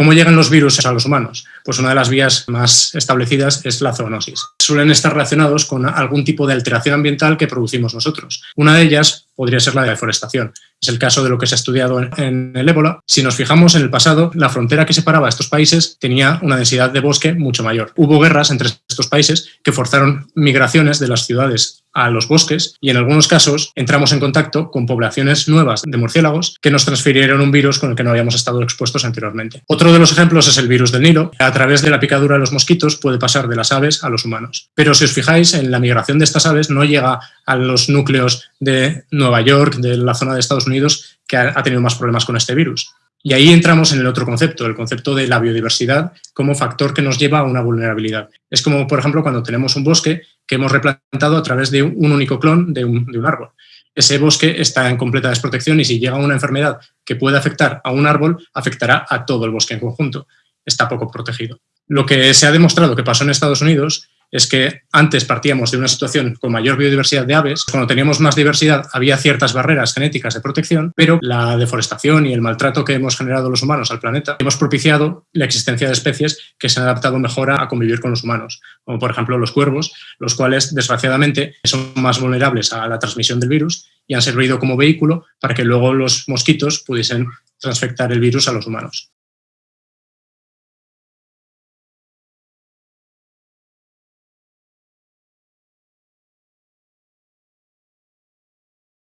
¿Cómo llegan los virus a los humanos? Pues una de las vías más establecidas es la zoonosis. Suelen estar relacionados con algún tipo de alteración ambiental que producimos nosotros. Una de ellas podría ser la deforestación. Es el caso de lo que se ha estudiado en, el ébola. Si nos fijamos en el pasado, la frontera que separaba a estos países tenía una densidad de bosque mucho mayor. Hubo guerras entre países que forzaron migraciones de las ciudades a los bosques y en algunos casos entramos en contacto con poblaciones nuevas de murciélagos que nos transfirieron un virus con el que no habíamos estado expuestos anteriormente. Otro de los ejemplos es el virus del Nilo. A través de la picadura de los mosquitos puede pasar de las aves a los humanos. Pero si os fijáis, en la migración de estas aves no llega a los núcleos de Nueva York, de la zona de Estados Unidos, que ha tenido más problemas con este virus. Y ahí entramos en el otro concepto, el concepto de la biodiversidad como factor que nos lleva a una vulnerabilidad. Es como, por ejemplo, cuando tenemos un bosque que hemos replantado a través de un único clon de un, árbol. Ese bosque está en completa desprotección y si llega una enfermedad que puede afectar a un árbol, afectará a todo el bosque en conjunto. Está poco protegido. Lo que se ha demostrado que pasó en Estados Unidos es que antes partíamos de una situación con mayor biodiversidad de aves, cuando teníamos más diversidad había ciertas barreras genéticas de protección, pero la deforestación y el maltrato que hemos generado los humanos al planeta hemos propiciado la existencia de especies que se han adaptado mejor a convivir con los humanos, como por ejemplo los cuervos, los cuales desgraciadamente son más vulnerables a la transmisión del virus y han servido como vehículo para que luego los mosquitos pudiesen transfectar el virus a los humanos.